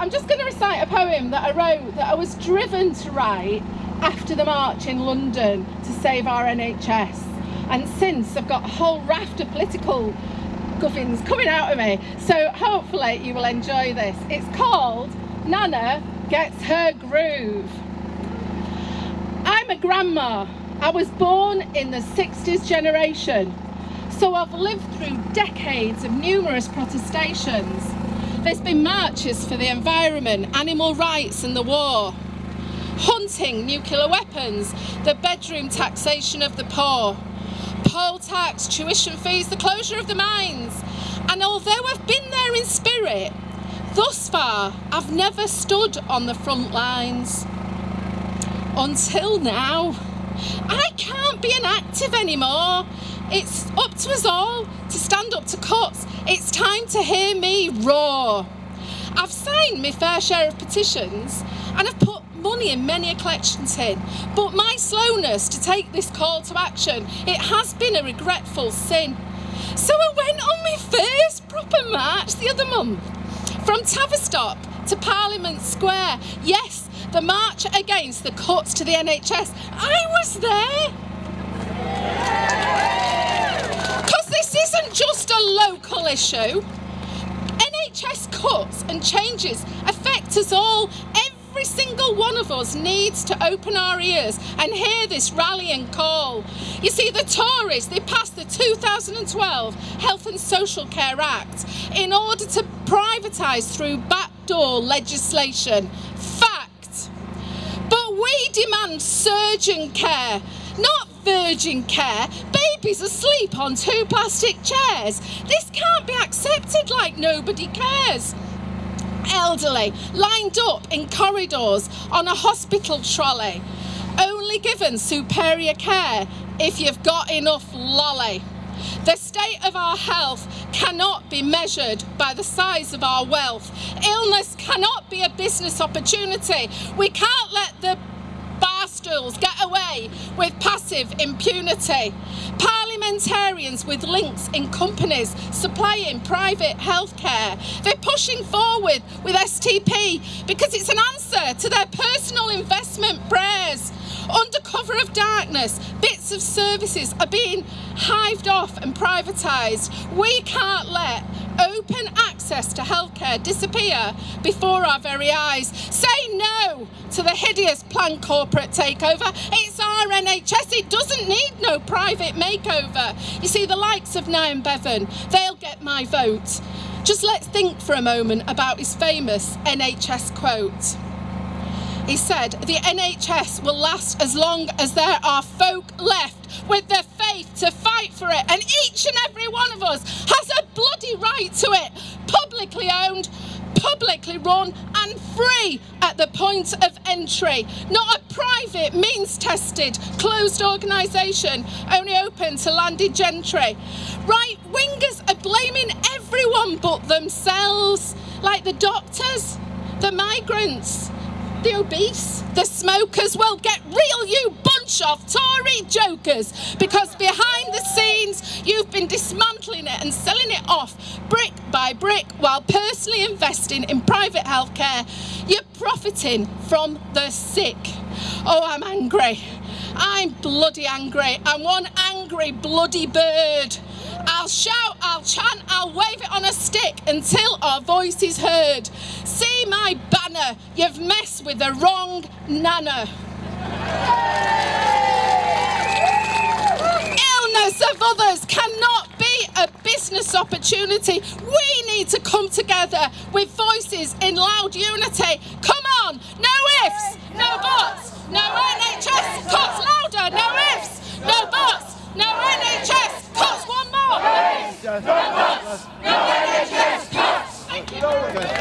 I'm just going to recite a poem that I wrote that I was driven to write after the march in London to save our NHS. And since I've got a whole raft of political guffins coming out of me. So hopefully you will enjoy this. It's called Nana Gets Her Groove. I'm a grandma. I was born in the 60s generation. So I've lived through decades of numerous protestations there's been marches for the environment, animal rights and the war. Hunting, nuclear weapons, the bedroom taxation of the poor. Poll tax, tuition fees, the closure of the mines. And although I've been there in spirit, thus far I've never stood on the front lines. Until now. I can't be an active anymore. It's up to us all to stand up to cuts. It's time to hear me roar. I've signed my fair share of petitions and I've put money in many a collection tin, but my slowness to take this call to action, it has been a regretful sin. So I went on my first proper march the other month, from Tavistock to Parliament Square. Yes, the march against the cuts to the NHS. I was there. Just a local issue. NHS cuts and changes affect us all. Every single one of us needs to open our ears and hear this rallying call. You see, the Tories, they passed the 2012 Health and Social Care Act in order to privatise through backdoor legislation. Fact. But we demand surgeon care, not virgin care, babies asleep on two plastic chairs. This can't be accepted like nobody cares. Elderly, lined up in corridors on a hospital trolley, only given superior care if you've got enough lolly. The state of our health cannot be measured by the size of our wealth. Illness cannot be a business opportunity. We can't let the with passive impunity. Parliamentarians with links in companies supplying private healthcare. They're pushing forward with STP because it's an answer to their personal investment prayers. Under cover of darkness, bits of services are being hived off and privatised. We can't let open access to healthcare disappear before our very eyes. Say no to the hideous planned corporate takeover. It's our NHS, it doesn't need no private makeover. You see, the likes of Nye Bevan, they'll get my vote. Just let's think for a moment about his famous NHS quote. He said, the NHS will last as long as there are folk left with the faith to fight for it. And each and every one of us has a bloody right to it. Publicly owned, publicly run and free at the point of entry. Not a private, means-tested, closed organisation only open to landed gentry. Right wingers are blaming everyone but themselves, like the doctors, the migrants, the obese, the smokers, well get real you bunch of Tory jokers because behind the scenes you've been dismantling it and selling it off brick by brick while personally investing in private healthcare. You're profiting from the sick. Oh, I'm angry. I'm bloody angry. I'm one angry bloody bird. I'll shout, I'll chant, I'll wave it on a stick until our voice is heard. See my banner, you've messed with the wrong nana. Illness of others cannot be a business opportunity. We need to come together with voices in loud unity. Come on, no ifs, no buts, no NHS cuts louder, no ifs, no buts, no NHS cuts one more. No bots, no NHS cuts! Thank you.